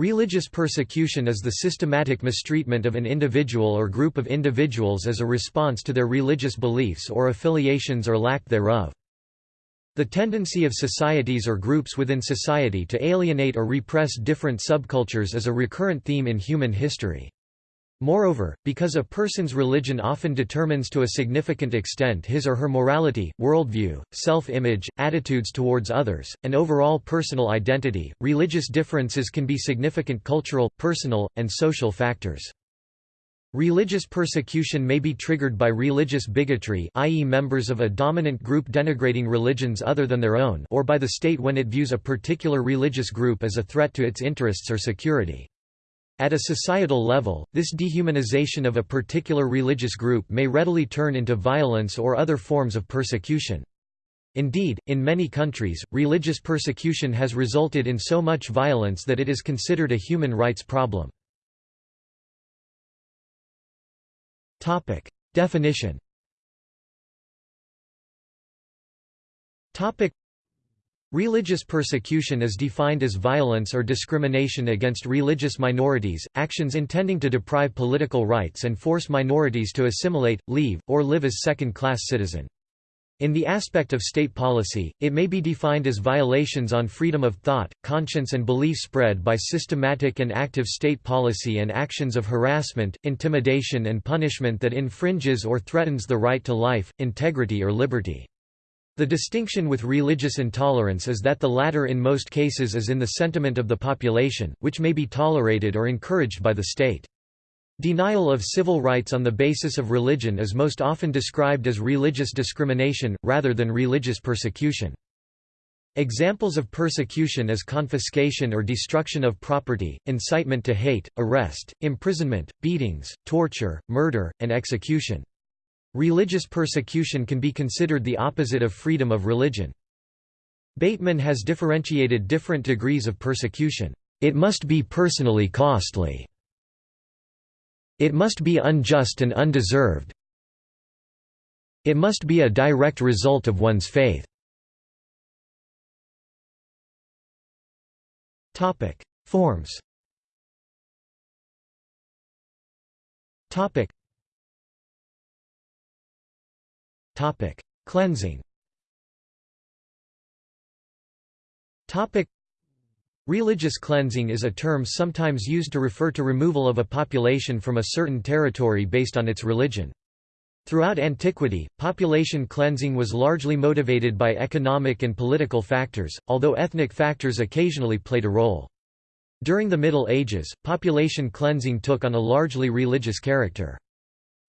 Religious persecution is the systematic mistreatment of an individual or group of individuals as a response to their religious beliefs or affiliations or lack thereof. The tendency of societies or groups within society to alienate or repress different subcultures is a recurrent theme in human history. Moreover, because a person's religion often determines to a significant extent his or her morality, worldview, self-image, attitudes towards others, and overall personal identity, religious differences can be significant cultural, personal, and social factors. Religious persecution may be triggered by religious bigotry i.e. members of a dominant group denigrating religions other than their own or by the state when it views a particular religious group as a threat to its interests or security. At a societal level, this dehumanization of a particular religious group may readily turn into violence or other forms of persecution. Indeed, in many countries, religious persecution has resulted in so much violence that it is considered a human rights problem. Definition Religious persecution is defined as violence or discrimination against religious minorities, actions intending to deprive political rights and force minorities to assimilate, leave, or live as second-class citizen. In the aspect of state policy, it may be defined as violations on freedom of thought, conscience and belief spread by systematic and active state policy and actions of harassment, intimidation and punishment that infringes or threatens the right to life, integrity or liberty. The distinction with religious intolerance is that the latter in most cases is in the sentiment of the population, which may be tolerated or encouraged by the state. Denial of civil rights on the basis of religion is most often described as religious discrimination, rather than religious persecution. Examples of persecution is confiscation or destruction of property, incitement to hate, arrest, imprisonment, beatings, torture, murder, and execution. Religious persecution can be considered the opposite of freedom of religion. Bateman has differentiated different degrees of persecution. It must be personally costly. It must be unjust and undeserved. It must be a direct result of one's faith. Forms Topic: Cleansing. Topic: Religious cleansing is a term sometimes used to refer to removal of a population from a certain territory based on its religion. Throughout antiquity, population cleansing was largely motivated by economic and political factors, although ethnic factors occasionally played a role. During the Middle Ages, population cleansing took on a largely religious character.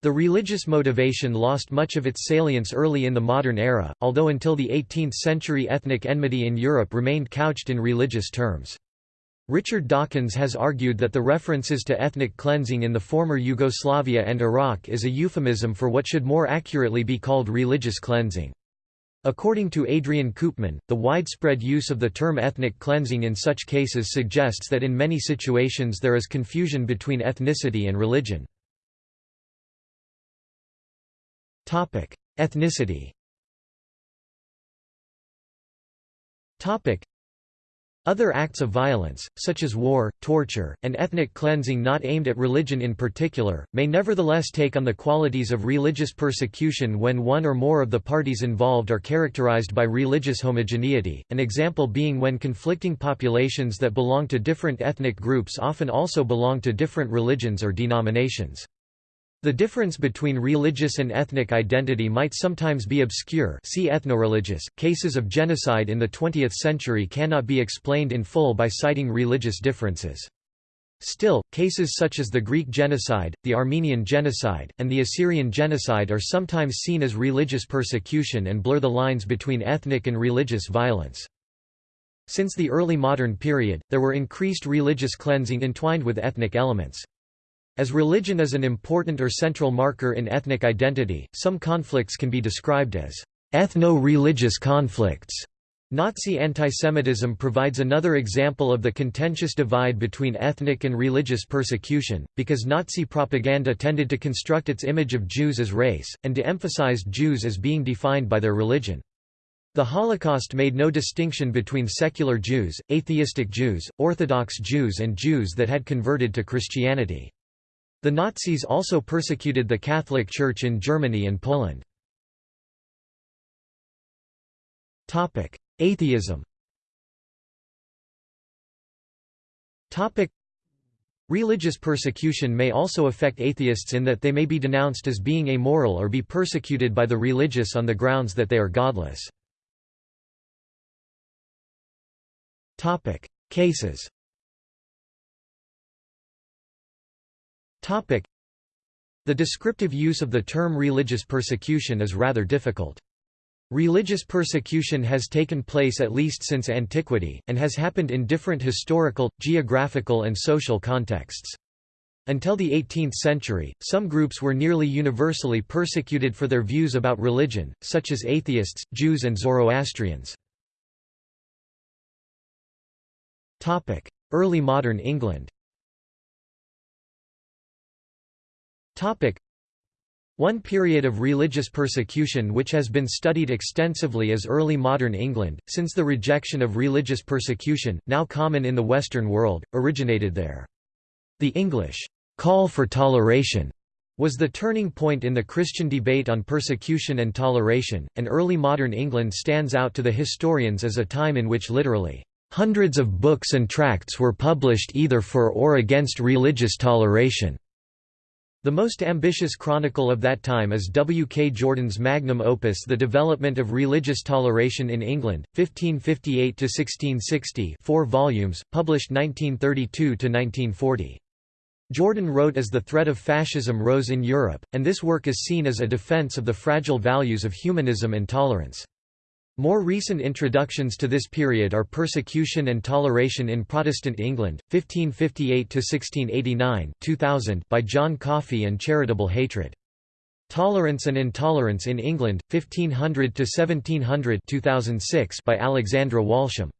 The religious motivation lost much of its salience early in the modern era, although until the 18th century ethnic enmity in Europe remained couched in religious terms. Richard Dawkins has argued that the references to ethnic cleansing in the former Yugoslavia and Iraq is a euphemism for what should more accurately be called religious cleansing. According to Adrian Koopman, the widespread use of the term ethnic cleansing in such cases suggests that in many situations there is confusion between ethnicity and religion. Ethnicity. Other acts of violence, such as war, torture, and ethnic cleansing not aimed at religion in particular, may nevertheless take on the qualities of religious persecution when one or more of the parties involved are characterized by religious homogeneity, an example being when conflicting populations that belong to different ethnic groups often also belong to different religions or denominations. The difference between religious and ethnic identity might sometimes be obscure see ethnoreligious. Cases of genocide in the 20th century cannot be explained in full by citing religious differences. Still, cases such as the Greek genocide, the Armenian genocide, and the Assyrian genocide are sometimes seen as religious persecution and blur the lines between ethnic and religious violence. Since the early modern period, there were increased religious cleansing entwined with ethnic elements. As religion is an important or central marker in ethnic identity, some conflicts can be described as ethno-religious conflicts. Nazi antisemitism provides another example of the contentious divide between ethnic and religious persecution, because Nazi propaganda tended to construct its image of Jews as race, and to emphasize Jews as being defined by their religion. The Holocaust made no distinction between secular Jews, atheistic Jews, Orthodox Jews and Jews that had converted to Christianity. The Nazis also persecuted the Catholic Church in Germany and Poland. Atheism Religious persecution may also affect atheists in that they may be denounced as being amoral or be persecuted by the religious on the grounds that they are godless. Cases The descriptive use of the term religious persecution is rather difficult. Religious persecution has taken place at least since antiquity, and has happened in different historical, geographical and social contexts. Until the 18th century, some groups were nearly universally persecuted for their views about religion, such as atheists, Jews and Zoroastrians. Early modern England one period of religious persecution which has been studied extensively is early modern England, since the rejection of religious persecution, now common in the Western world, originated there. The English call for toleration was the turning point in the Christian debate on persecution and toleration, and early modern England stands out to the historians as a time in which literally Hundreds of books and tracts were published either for or against religious toleration. The most ambitious chronicle of that time is W. K. Jordan's magnum opus The Development of Religious Toleration in England, 1558–1660 four volumes, published 1932–1940. Jordan wrote as the threat of fascism rose in Europe, and this work is seen as a defense of the fragile values of humanism and tolerance. More recent introductions to this period are Persecution and Toleration in Protestant England, 1558–1689 2000 by John Coffey and Charitable Hatred. Tolerance and Intolerance in England, 1500–1700 2006 by Alexandra Walsham.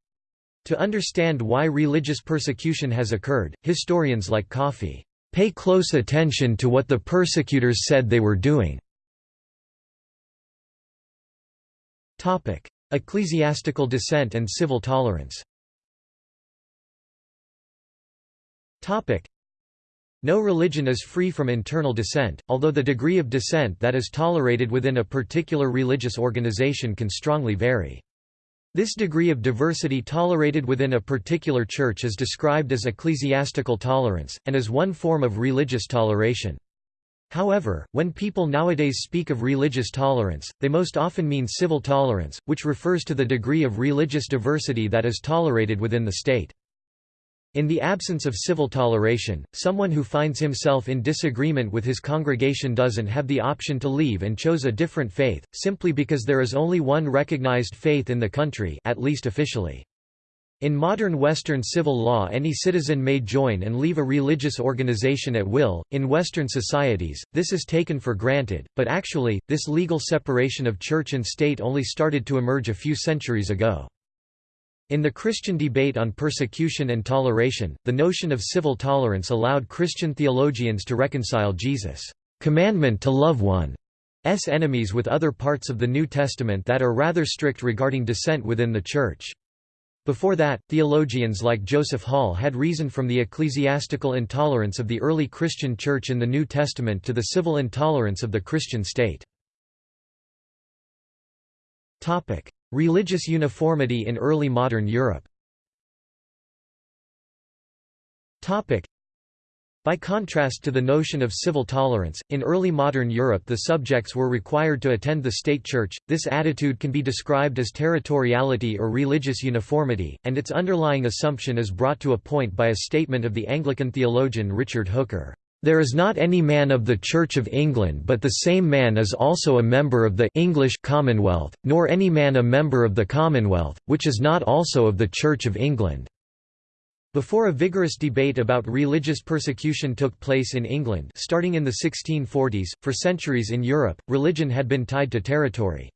To understand why religious persecution has occurred, historians like Coffey, "...pay close attention to what the persecutors said they were doing." Ecclesiastical dissent and civil tolerance Topic: no religion is free from internal dissent, although the degree of dissent that is tolerated within a particular religious organization can strongly vary. This degree of diversity tolerated within a particular church is described as ecclesiastical tolerance, and is one form of religious toleration. However, when people nowadays speak of religious tolerance, they most often mean civil tolerance, which refers to the degree of religious diversity that is tolerated within the state. In the absence of civil toleration, someone who finds himself in disagreement with his congregation doesn't have the option to leave and chose a different faith, simply because there is only one recognized faith in the country at least officially. In modern Western civil law any citizen may join and leave a religious organization at will. In Western societies, this is taken for granted, but actually, this legal separation of church and state only started to emerge a few centuries ago. In the Christian debate on persecution and toleration, the notion of civil tolerance allowed Christian theologians to reconcile Jesus' commandment to love one's enemies with other parts of the New Testament that are rather strict regarding dissent within the Church. Before that, theologians like Joseph Hall had reasoned from the ecclesiastical intolerance of the early Christian Church in the New Testament to the civil intolerance of the Christian state. Religious uniformity in early modern Europe by contrast to the notion of civil tolerance, in early modern Europe the subjects were required to attend the state church. This attitude can be described as territoriality or religious uniformity, and its underlying assumption is brought to a point by a statement of the Anglican theologian Richard Hooker. There is not any man of the Church of England but the same man is also a member of the English Commonwealth, nor any man a member of the Commonwealth, which is not also of the Church of England. Before a vigorous debate about religious persecution took place in England starting in the 1640s, for centuries in Europe, religion had been tied to territory.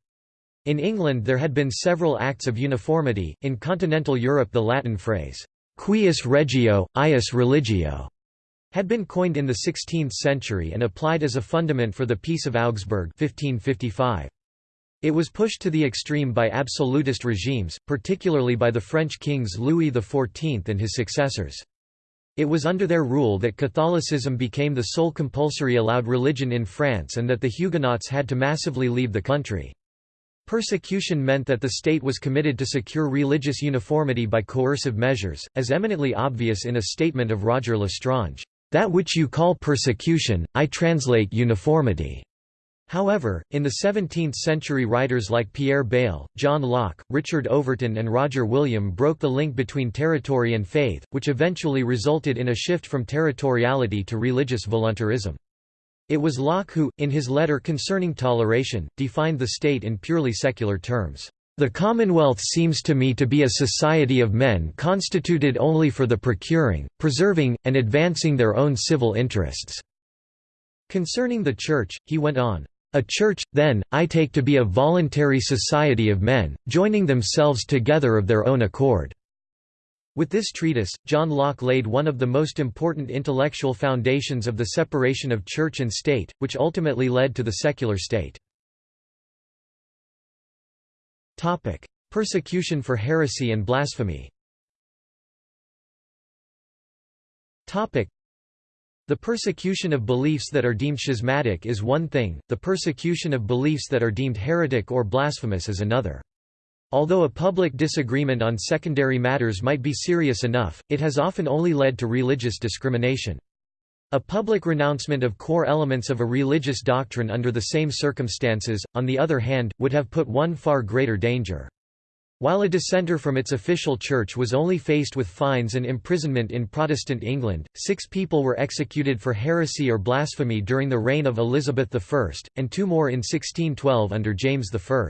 In England there had been several acts of uniformity, in continental Europe the Latin phrase, «cuius regio, eius religio» had been coined in the 16th century and applied as a fundament for the Peace of Augsburg 1555. It was pushed to the extreme by absolutist regimes, particularly by the French kings Louis XIV and his successors. It was under their rule that Catholicism became the sole compulsory allowed religion in France and that the Huguenots had to massively leave the country. Persecution meant that the state was committed to secure religious uniformity by coercive measures, as eminently obvious in a statement of Roger L'Estrange, "...that which you call persecution, I translate uniformity." However, in the 17th-century writers like Pierre Bayle, John Locke, Richard Overton and Roger William broke the link between territory and faith, which eventually resulted in a shift from territoriality to religious voluntarism. It was Locke who, in his letter concerning toleration, defined the state in purely secular terms. The Commonwealth seems to me to be a society of men constituted only for the procuring, preserving, and advancing their own civil interests." Concerning the Church, he went on, a church, then, I take to be a voluntary society of men, joining themselves together of their own accord." With this treatise, John Locke laid one of the most important intellectual foundations of the separation of church and state, which ultimately led to the secular state. Persecution for heresy and blasphemy the persecution of beliefs that are deemed schismatic is one thing, the persecution of beliefs that are deemed heretic or blasphemous is another. Although a public disagreement on secondary matters might be serious enough, it has often only led to religious discrimination. A public renouncement of core elements of a religious doctrine under the same circumstances, on the other hand, would have put one far greater danger. While a dissenter from its official church was only faced with fines and imprisonment in Protestant England, six people were executed for heresy or blasphemy during the reign of Elizabeth I, and two more in 1612 under James I.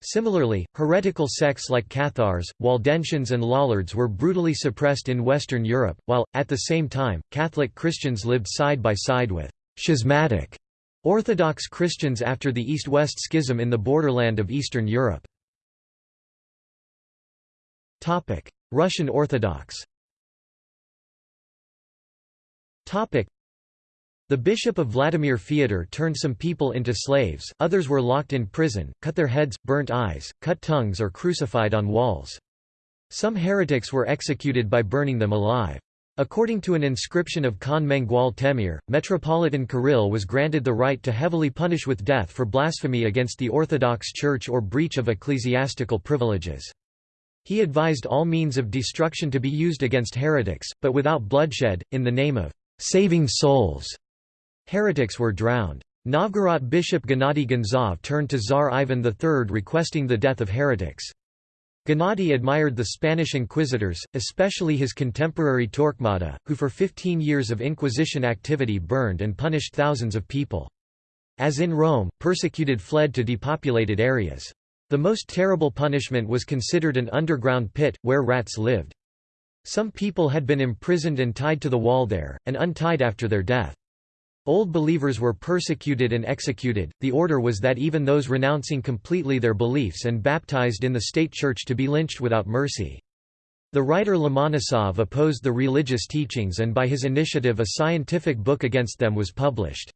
Similarly, heretical sects like Cathars, Waldensians and Lollards were brutally suppressed in Western Europe, while, at the same time, Catholic Christians lived side by side with «schismatic» Orthodox Christians after the East-West Schism in the borderland of Eastern Europe. Topic: Russian Orthodox. Topic: The bishop of Vladimir Fyodor turned some people into slaves, others were locked in prison, cut their heads, burnt eyes, cut tongues or crucified on walls. Some heretics were executed by burning them alive. According to an inscription of Khan Mengual Temir, Metropolitan Kirill was granted the right to heavily punish with death for blasphemy against the Orthodox Church or breach of ecclesiastical privileges. He advised all means of destruction to be used against heretics, but without bloodshed, in the name of saving souls. Heretics were drowned. Novgorod bishop Gennady Gonzov turned to Tsar Ivan III requesting the death of heretics. Gennady admired the Spanish inquisitors, especially his contemporary Torquemada, who for 15 years of Inquisition activity burned and punished thousands of people. As in Rome, persecuted fled to depopulated areas. The most terrible punishment was considered an underground pit, where rats lived. Some people had been imprisoned and tied to the wall there, and untied after their death. Old believers were persecuted and executed. The order was that even those renouncing completely their beliefs and baptized in the state church to be lynched without mercy. The writer Lomonosov opposed the religious teachings and by his initiative a scientific book against them was published.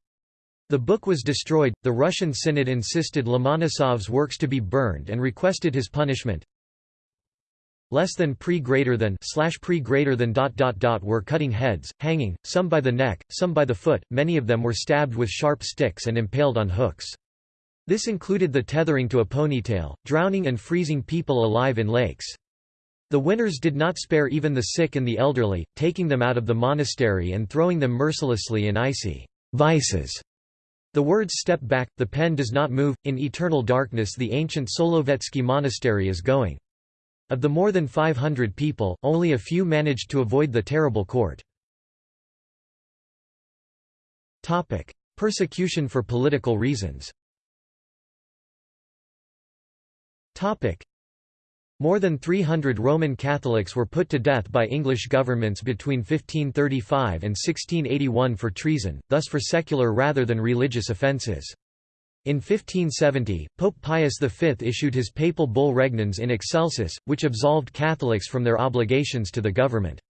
The book was destroyed. The Russian Synod insisted Lomonosov's works to be burned and requested his punishment. Less than pre greater than slash pre greater than dot dot dot were cutting heads, hanging, some by the neck, some by the foot, many of them were stabbed with sharp sticks and impaled on hooks. This included the tethering to a ponytail, drowning and freezing people alive in lakes. The winners did not spare even the sick and the elderly, taking them out of the monastery and throwing them mercilessly in icy vices the words step back, the pen does not move, in eternal darkness the ancient Solovetsky monastery is going. Of the more than 500 people, only a few managed to avoid the terrible court. Persecution for political reasons more than 300 Roman Catholics were put to death by English governments between 1535 and 1681 for treason, thus for secular rather than religious offences. In 1570, Pope Pius V issued his papal bull Regnans in Excelsis, which absolved Catholics from their obligations to the government.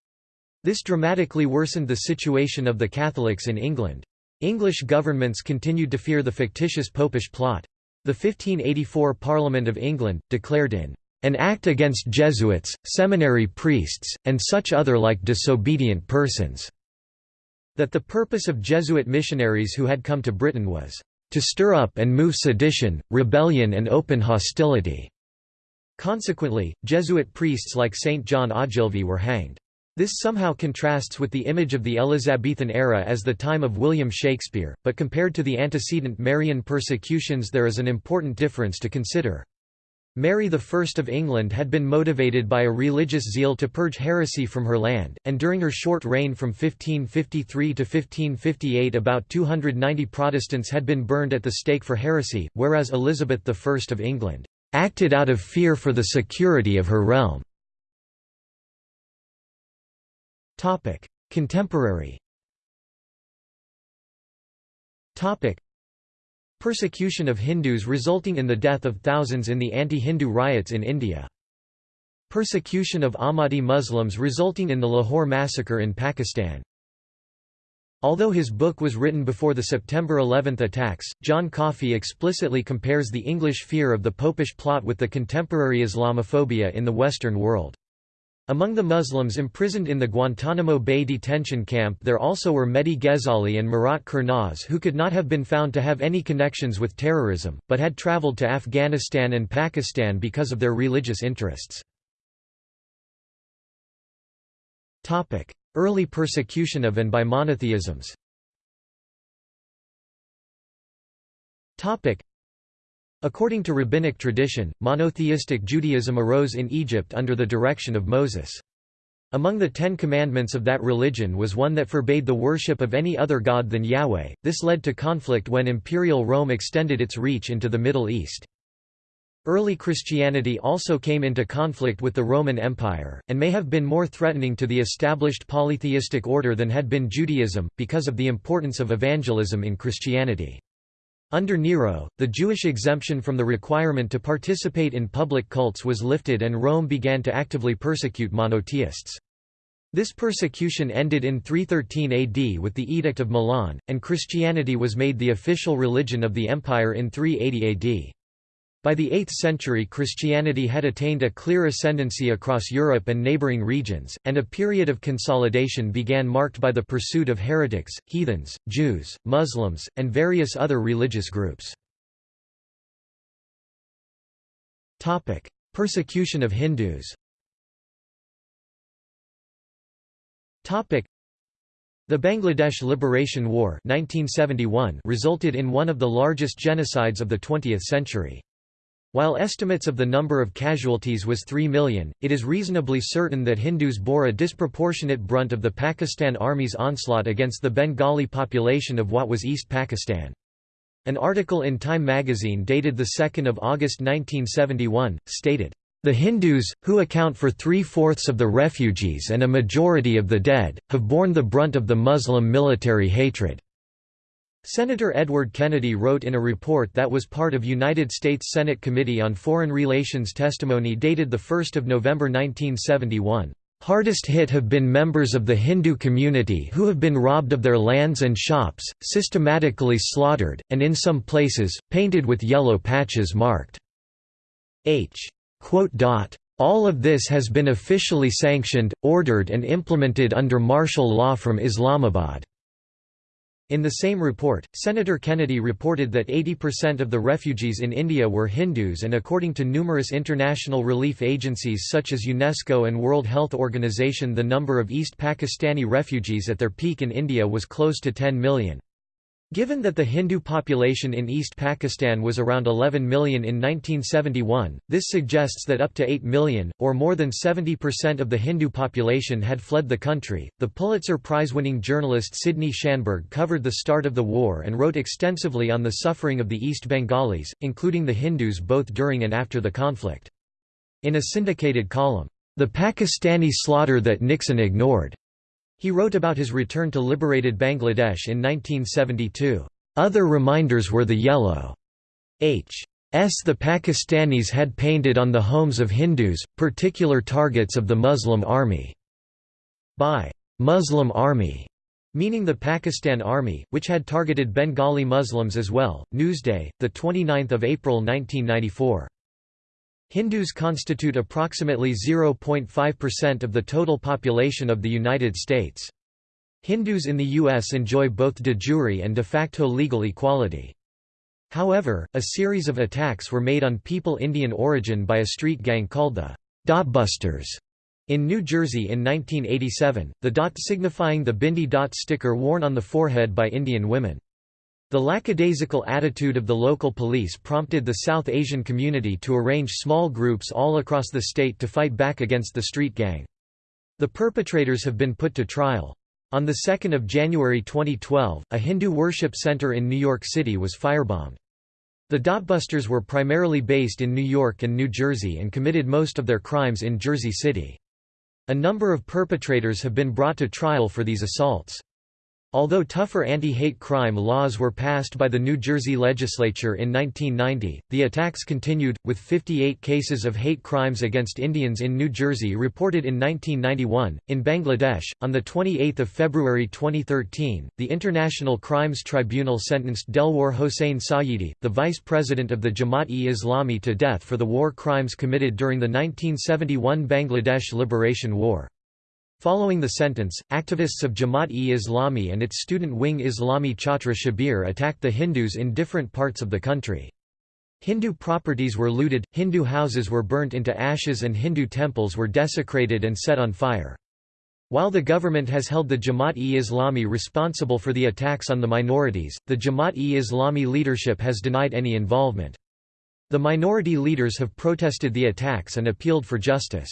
This dramatically worsened the situation of the Catholics in England. English governments continued to fear the fictitious popish plot. The 1584 Parliament of England, declared in an act against Jesuits, seminary priests, and such other like disobedient persons." that the purpose of Jesuit missionaries who had come to Britain was to stir up and move sedition, rebellion and open hostility. Consequently, Jesuit priests like St. John Ogilvie were hanged. This somehow contrasts with the image of the Elizabethan era as the time of William Shakespeare, but compared to the antecedent Marian persecutions there is an important difference to consider. Mary I of England had been motivated by a religious zeal to purge heresy from her land, and during her short reign from 1553 to 1558 about 290 Protestants had been burned at the stake for heresy, whereas Elizabeth I of England acted out of fear for the security of her realm. Contemporary Persecution of Hindus resulting in the death of thousands in the anti-Hindu riots in India. Persecution of Ahmadi Muslims resulting in the Lahore massacre in Pakistan. Although his book was written before the September 11 attacks, John Coffey explicitly compares the English fear of the popish plot with the contemporary Islamophobia in the Western world. Among the Muslims imprisoned in the Guantanamo Bay detention camp there also were Mehdi Ghezali and Murat Kurnaz who could not have been found to have any connections with terrorism, but had traveled to Afghanistan and Pakistan because of their religious interests. Early persecution of and by monotheisms According to rabbinic tradition, monotheistic Judaism arose in Egypt under the direction of Moses. Among the Ten Commandments of that religion was one that forbade the worship of any other god than Yahweh. This led to conflict when Imperial Rome extended its reach into the Middle East. Early Christianity also came into conflict with the Roman Empire, and may have been more threatening to the established polytheistic order than had been Judaism, because of the importance of evangelism in Christianity. Under Nero, the Jewish exemption from the requirement to participate in public cults was lifted and Rome began to actively persecute monotheists. This persecution ended in 313 AD with the Edict of Milan, and Christianity was made the official religion of the empire in 380 AD. By the 8th century Christianity had attained a clear ascendancy across Europe and neighboring regions, and a period of consolidation began marked by the pursuit of heretics, heathens, Jews, Muslims, and various other religious groups. Persecution of Hindus the Bangladesh Liberation War 1971 resulted in one of the largest genocides of the 20th century. While estimates of the number of casualties was 3 million, it is reasonably certain that Hindus bore a disproportionate brunt of the Pakistan Army's onslaught against the Bengali population of what was East Pakistan. An article in Time magazine dated 2 August 1971, stated, "...the Hindus, who account for three-fourths of the refugees and a majority of the dead, have borne the brunt of the Muslim military hatred." Senator Edward Kennedy wrote in a report that was part of United States Senate Committee on Foreign Relations testimony dated 1 November 1971. Hardest hit have been members of the Hindu community who have been robbed of their lands and shops, systematically slaughtered, and in some places, painted with yellow patches marked H. All of this has been officially sanctioned, ordered and implemented under martial law from Islamabad. In the same report, Senator Kennedy reported that 80% of the refugees in India were Hindus and according to numerous international relief agencies such as UNESCO and World Health Organization the number of East Pakistani refugees at their peak in India was close to 10 million. Given that the Hindu population in East Pakistan was around 11 million in 1971, this suggests that up to 8 million, or more than 70% of the Hindu population had fled the country. The Pulitzer Prize winning journalist Sidney Schanberg covered the start of the war and wrote extensively on the suffering of the East Bengalis, including the Hindus both during and after the conflict. In a syndicated column, The Pakistani Slaughter That Nixon Ignored, he wrote about his return to liberated Bangladesh in 1972. Other reminders were the yellow H. S. the Pakistanis had painted on the homes of Hindus, particular targets of the Muslim army. By Muslim army meaning the Pakistan Army, which had targeted Bengali Muslims as well. Newsday, the 29th of April 1994. Hindus constitute approximately 0.5% of the total population of the United States. Hindus in the U.S. enjoy both de jure and de facto legal equality. However, a series of attacks were made on people Indian origin by a street gang called the Dotbusters in New Jersey in 1987, the dot signifying the bindi dot sticker worn on the forehead by Indian women. The lackadaisical attitude of the local police prompted the South Asian community to arrange small groups all across the state to fight back against the street gang. The perpetrators have been put to trial. On 2 January 2012, a Hindu worship center in New York City was firebombed. The Dotbusters were primarily based in New York and New Jersey and committed most of their crimes in Jersey City. A number of perpetrators have been brought to trial for these assaults. Although tougher anti-hate crime laws were passed by the New Jersey legislature in 1990, the attacks continued, with 58 cases of hate crimes against Indians in New Jersey reported in 1991. In Bangladesh, on 28 February 2013, the International Crimes Tribunal sentenced Delwar Hossain Sayeedi, the vice president of the Jamaat-e-Islami to death for the war crimes committed during the 1971 Bangladesh Liberation War. Following the sentence, activists of Jamaat-e-Islami and its student wing Islami Chhatra Shibir attacked the Hindus in different parts of the country. Hindu properties were looted, Hindu houses were burnt into ashes and Hindu temples were desecrated and set on fire. While the government has held the Jamaat-e-Islami responsible for the attacks on the minorities, the Jamaat-e-Islami leadership has denied any involvement. The minority leaders have protested the attacks and appealed for justice.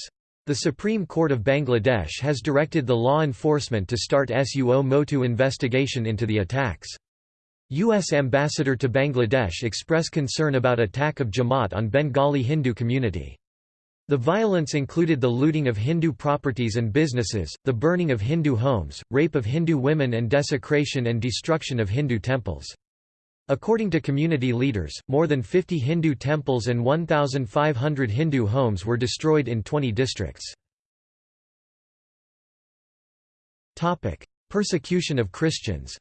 The Supreme Court of Bangladesh has directed the law enforcement to start suo motu investigation into the attacks. U.S. Ambassador to Bangladesh express concern about attack of Jamaat on Bengali Hindu community. The violence included the looting of Hindu properties and businesses, the burning of Hindu homes, rape of Hindu women and desecration and destruction of Hindu temples. According to community leaders, more than 50 Hindu temples and 1,500 Hindu homes were destroyed in 20 districts. Persecution of Christians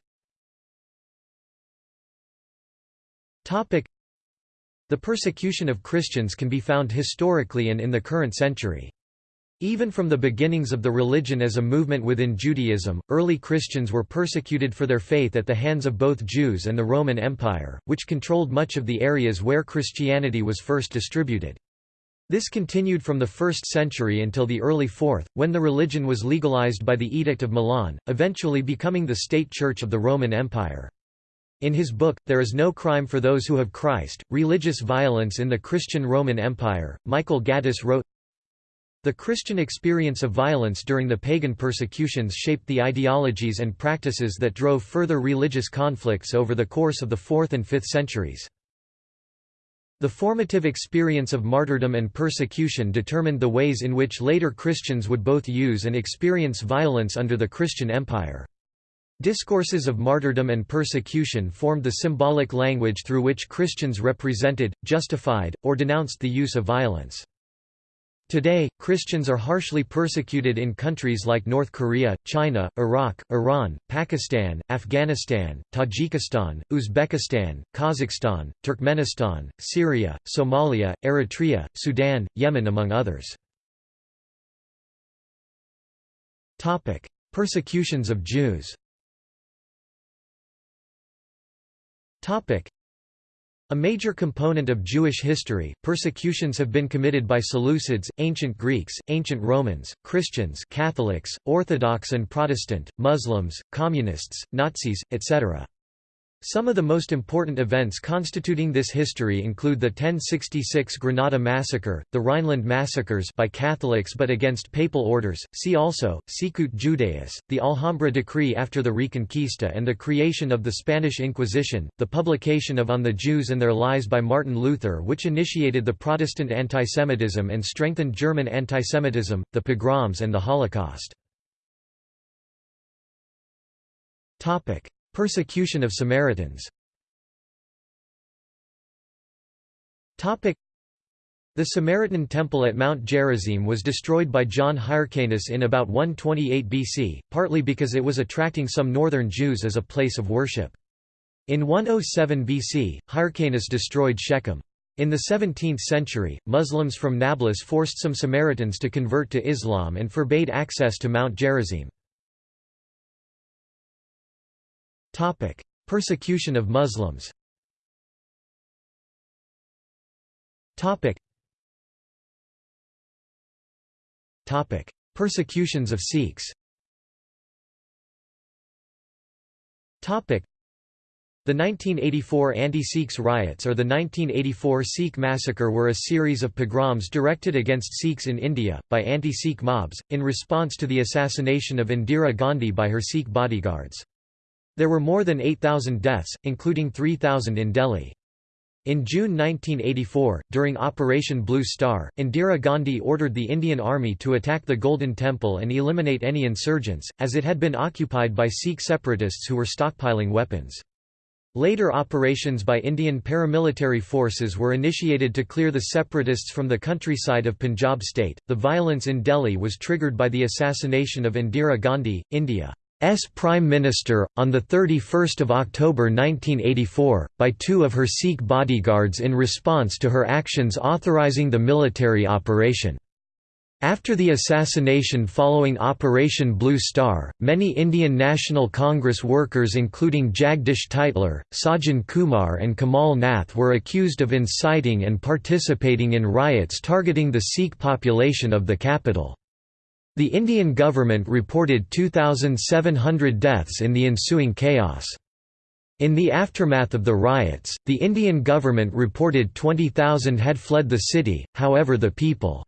The persecution of Christians can be found historically and in the current century. Even from the beginnings of the religion as a movement within Judaism, early Christians were persecuted for their faith at the hands of both Jews and the Roman Empire, which controlled much of the areas where Christianity was first distributed. This continued from the 1st century until the early 4th, when the religion was legalized by the Edict of Milan, eventually becoming the state church of the Roman Empire. In his book, There is No Crime for Those Who Have Christ, Religious Violence in the Christian Roman Empire, Michael Gaddis wrote, the Christian experience of violence during the pagan persecutions shaped the ideologies and practices that drove further religious conflicts over the course of the 4th and 5th centuries. The formative experience of martyrdom and persecution determined the ways in which later Christians would both use and experience violence under the Christian Empire. Discourses of martyrdom and persecution formed the symbolic language through which Christians represented, justified, or denounced the use of violence. Today, Christians are harshly persecuted in countries like North Korea, China, Iraq, Iran, Pakistan, Afghanistan, Tajikistan, Uzbekistan, Kazakhstan, Turkmenistan, Syria, Somalia, Eritrea, Sudan, Yemen among others. Persecutions of Jews a major component of Jewish history, persecutions have been committed by Seleucids, ancient Greeks, ancient Romans, Christians Catholics, Orthodox and Protestant, Muslims, Communists, Nazis, etc. Some of the most important events constituting this history include the 1066 Granada massacre, the Rhineland massacres by Catholics but against papal orders, see also, Sicut Judaeus, the Alhambra decree after the Reconquista and the creation of the Spanish Inquisition, the publication of On the Jews and Their Lies by Martin Luther which initiated the Protestant antisemitism and strengthened German antisemitism, the pogroms and the Holocaust. Persecution of Samaritans The Samaritan temple at Mount Gerizim was destroyed by John Hyrcanus in about 128 BC, partly because it was attracting some northern Jews as a place of worship. In 107 BC, Hyrcanus destroyed Shechem. In the 17th century, Muslims from Nablus forced some Samaritans to convert to Islam and forbade access to Mount Gerizim. Persecution of Muslims. Topic: Persecutions of Sikhs. Topic: The 1984 anti-Sikhs riots or the 1984 Sikh massacre were a series of pogroms directed against Sikhs in India, by anti-Sikh mobs, in response to the assassination of Indira Gandhi by her Sikh bodyguards. There were more than 8,000 deaths, including 3,000 in Delhi. In June 1984, during Operation Blue Star, Indira Gandhi ordered the Indian Army to attack the Golden Temple and eliminate any insurgents, as it had been occupied by Sikh separatists who were stockpiling weapons. Later operations by Indian paramilitary forces were initiated to clear the separatists from the countryside of Punjab state. The violence in Delhi was triggered by the assassination of Indira Gandhi, India. S Prime Minister, on 31 October 1984, by two of her Sikh bodyguards in response to her actions authorizing the military operation. After the assassination following Operation Blue Star, many Indian National Congress workers including Jagdish Tytler, Sajjan Kumar and Kamal Nath were accused of inciting and participating in riots targeting the Sikh population of the capital. The Indian government reported 2,700 deaths in the ensuing chaos. In the aftermath of the riots, the Indian government reported 20,000 had fled the city, however the People's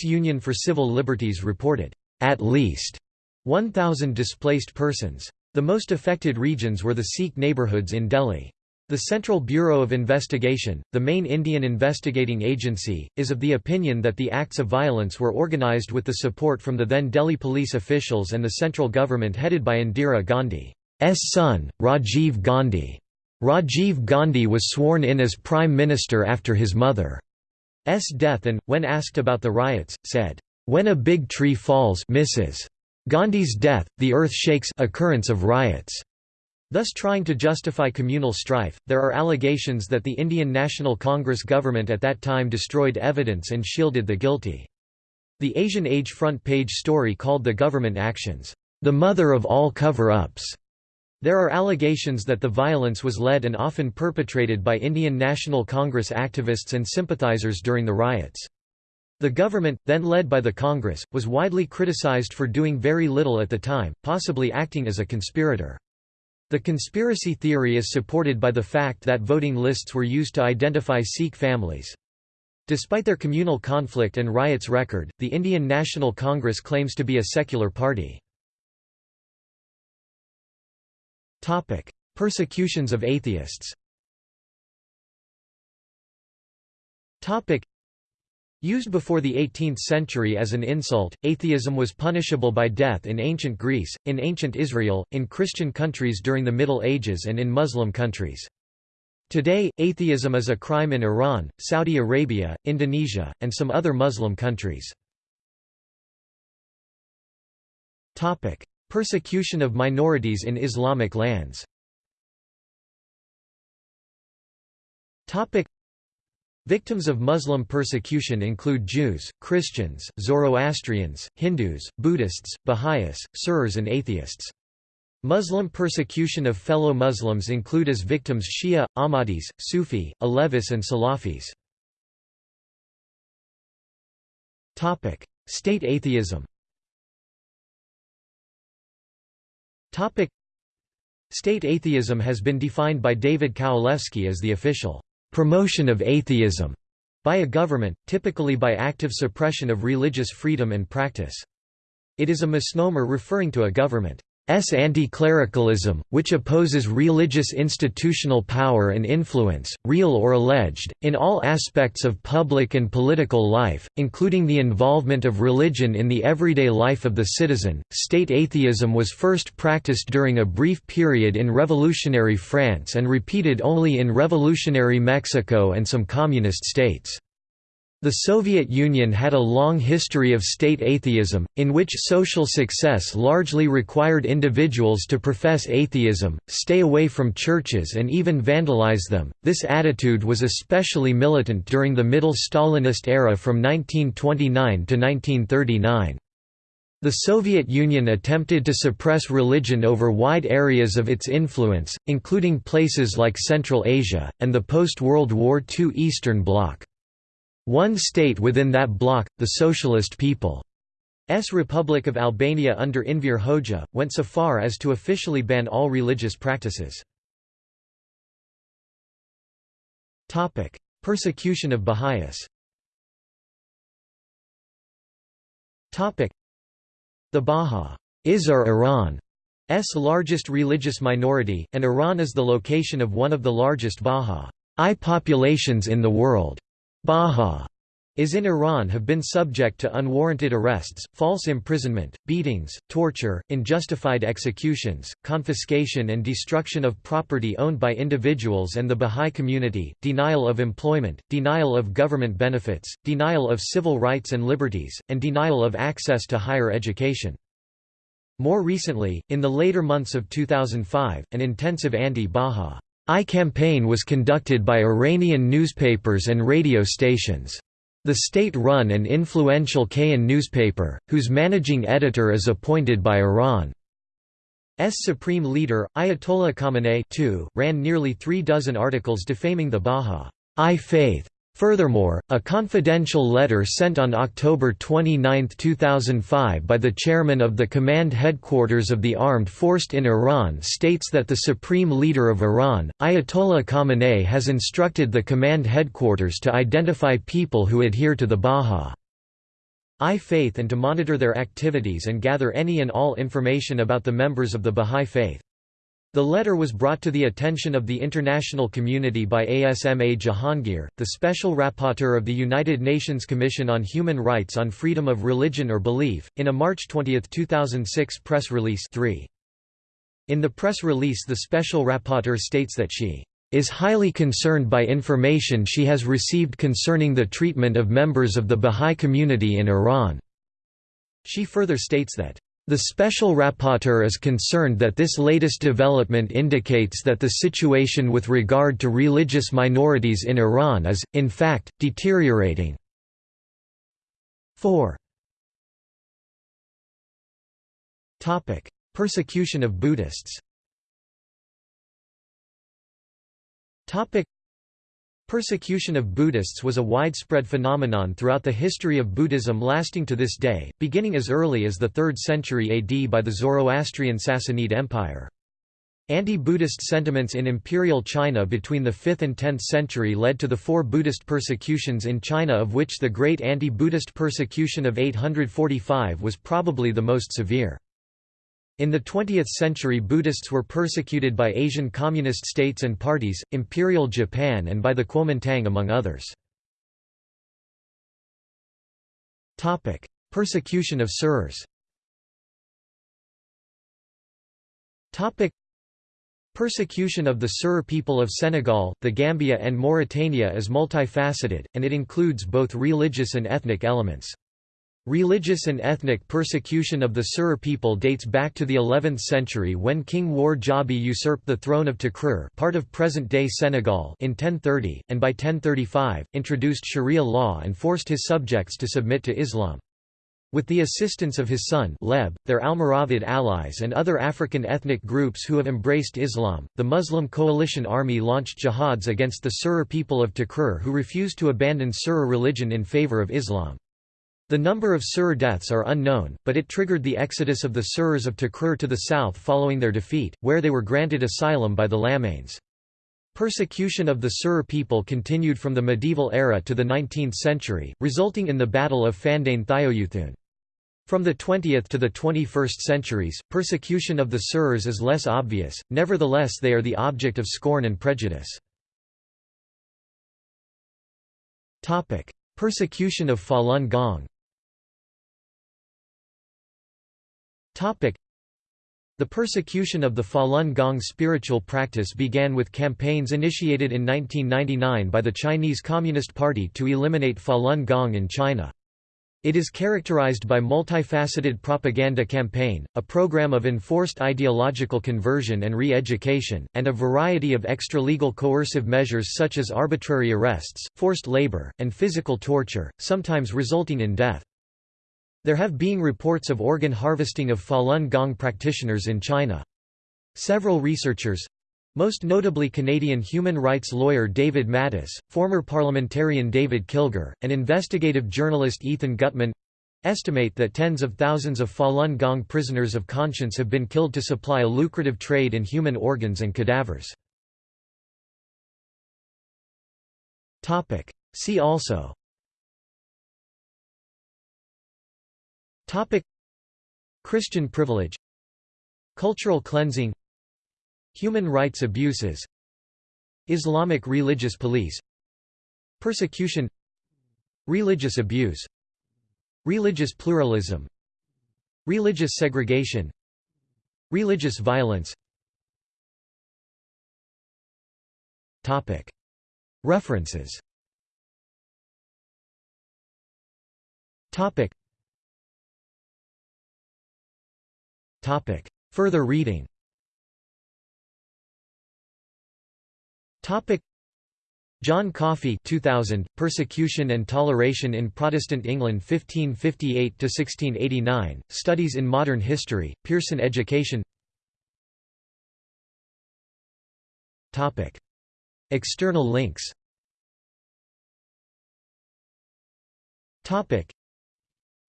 Union for Civil Liberties reported, at least, 1,000 displaced persons. The most affected regions were the Sikh neighbourhoods in Delhi. The Central Bureau of Investigation, the main Indian investigating agency, is of the opinion that the acts of violence were organised with the support from the then Delhi police officials and the central government headed by Indira Gandhi's son, Rajiv Gandhi. Rajiv Gandhi was sworn in as Prime Minister after his mother's death and, when asked about the riots, said, "...when a big tree falls Mrs. Gandhi's death, the earth shakes occurrence of riots." Thus trying to justify communal strife, there are allegations that the Indian National Congress government at that time destroyed evidence and shielded the guilty. The Asian Age front page story called the government actions, "...the mother of all cover-ups." There are allegations that the violence was led and often perpetrated by Indian National Congress activists and sympathizers during the riots. The government, then led by the Congress, was widely criticized for doing very little at the time, possibly acting as a conspirator. The conspiracy theory is supported by the fact that voting lists were used to identify Sikh families. Despite their communal conflict and riots record, the Indian National Congress claims to be a secular party. Persecutions of atheists Used before the 18th century as an insult, atheism was punishable by death in ancient Greece, in ancient Israel, in Christian countries during the Middle Ages and in Muslim countries. Today, atheism is a crime in Iran, Saudi Arabia, Indonesia, and some other Muslim countries. Persecution of minorities in Islamic lands Victims of Muslim persecution include Jews, Christians, Zoroastrians, Hindus, Buddhists, Baha'is, Surs and atheists. Muslim persecution of fellow Muslims include as victims Shia, Ahmadis, Sufi, Alevis and Salafis. State atheism State atheism has been defined by David Kowalewski as the official promotion of atheism by a government, typically by active suppression of religious freedom and practice. It is a misnomer referring to a government S anti-clericalism, which opposes religious institutional power and influence, real or alleged, in all aspects of public and political life, including the involvement of religion in the everyday life of the citizen. State atheism was first practiced during a brief period in revolutionary France and repeated only in revolutionary Mexico and some communist states. The Soviet Union had a long history of state atheism, in which social success largely required individuals to profess atheism, stay away from churches, and even vandalize them. This attitude was especially militant during the Middle Stalinist era from 1929 to 1939. The Soviet Union attempted to suppress religion over wide areas of its influence, including places like Central Asia, and the post-World War II Eastern Bloc. One state within that bloc, the Socialist People's Republic of Albania under Enver Hoxha, went so far as to officially ban all religious practices. Persecution of Baha'is The Baha'is are Iran's largest religious minority, and Iran is the location of one of the largest Baha'i populations in the world. Baha is in Iran have been subject to unwarranted arrests, false imprisonment, beatings, torture, unjustified executions, confiscation and destruction of property owned by individuals and the Bahá'í community, denial of employment, denial of government benefits, denial of civil rights and liberties, and denial of access to higher education. More recently, in the later months of 2005, an intensive anti-Bahá'í I campaign was conducted by Iranian newspapers and radio stations. The state-run and influential Kayhan newspaper, whose managing editor is appointed by Iran's supreme leader, Ayatollah Khamenei ran nearly three dozen articles defaming the Bahá'í faith. Furthermore, a confidential letter sent on October 29, 2005 by the chairman of the command headquarters of the armed force in Iran states that the supreme leader of Iran, Ayatollah Khamenei has instructed the command headquarters to identify people who adhere to the Bahá'í faith and to monitor their activities and gather any and all information about the members of the Bahá'í faith. The letter was brought to the attention of the international community by Asma Jahangir, the Special Rapporteur of the United Nations Commission on Human Rights on Freedom of Religion or Belief, in a March 20, 2006 press release 3. In the press release the Special Rapporteur states that she is highly concerned by information she has received concerning the treatment of members of the Bahá'í community in Iran. She further states that the Special Rapporteur is concerned that this latest development indicates that the situation with regard to religious minorities in Iran is, in fact, deteriorating. 4 Persecution of Buddhists Persecution of Buddhists was a widespread phenomenon throughout the history of Buddhism lasting to this day, beginning as early as the 3rd century AD by the Zoroastrian Sassanid Empire. Anti-Buddhist sentiments in imperial China between the 5th and 10th century led to the four Buddhist persecutions in China of which the Great Anti-Buddhist Persecution of 845 was probably the most severe. In the 20th century Buddhists were persecuted by Asian communist states and parties, Imperial Japan and by the Kuomintang among others. Persecution of Surs Persecution of the Sur people of Senegal, the Gambia and Mauritania is multifaceted, and it includes both religious and ethnic elements. Religious and ethnic persecution of the Sur people dates back to the 11th century when King War Jabi usurped the throne of Takrur part of present-day Senegal in 1030, and by 1035, introduced Sharia law and forced his subjects to submit to Islam. With the assistance of his son Leb, their Almoravid allies and other African ethnic groups who have embraced Islam, the Muslim coalition army launched jihads against the Sur people of Takrur who refused to abandon Sur religion in favor of Islam. The number of Sur deaths are unknown, but it triggered the exodus of the Surs of Takrur to the south following their defeat, where they were granted asylum by the Lamanes. Persecution of the Sur people continued from the medieval era to the 19th century, resulting in the Battle of Fandane Thiouthioune. From the 20th to the 21st centuries, persecution of the Surs is less obvious, nevertheless they are the object of scorn and prejudice. Persecution of Falun Gong The persecution of the Falun Gong spiritual practice began with campaigns initiated in 1999 by the Chinese Communist Party to eliminate Falun Gong in China. It is characterized by multifaceted propaganda campaign, a program of enforced ideological conversion and re-education, and a variety of extra-legal coercive measures such as arbitrary arrests, forced labor, and physical torture, sometimes resulting in death. There have been reports of organ harvesting of Falun Gong practitioners in China. Several researchers most notably Canadian human rights lawyer David Matas, former parliamentarian David Kilgour, and investigative journalist Ethan Gutmann estimate that tens of thousands of Falun Gong prisoners of conscience have been killed to supply a lucrative trade in human organs and cadavers. See also Topic. Christian privilege. Cultural cleansing. Human rights abuses. Islamic religious police. Persecution. Religious abuse. Religious pluralism. Religious segregation. Religious violence. Topic. References. Topic Topic. Further reading Topic. John Coffey 2000, Persecution and Toleration in Protestant England 1558–1689, Studies in Modern History, Pearson Education Topic. External links Topic.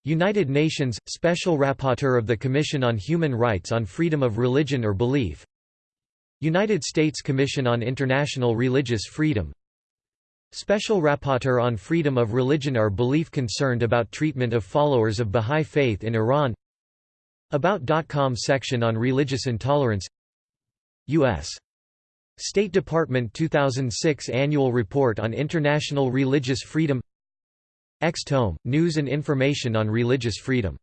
United Nations, Special Rapporteur of the Commission on Human Rights on Freedom of Religion or Belief. United States Commission on International Religious Freedom. Special Rapporteur on Freedom of Religion or Belief concerned about treatment of followers of Bahá'í Faith in Iran. About.com section on religious intolerance. U.S. State Department 2006 Annual Report on International Religious Freedom X-Tome, News and Information on Religious Freedom